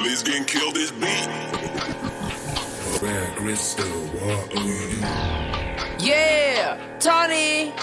Please can kill this beat. Red Crystal, water. Yeah, Tony.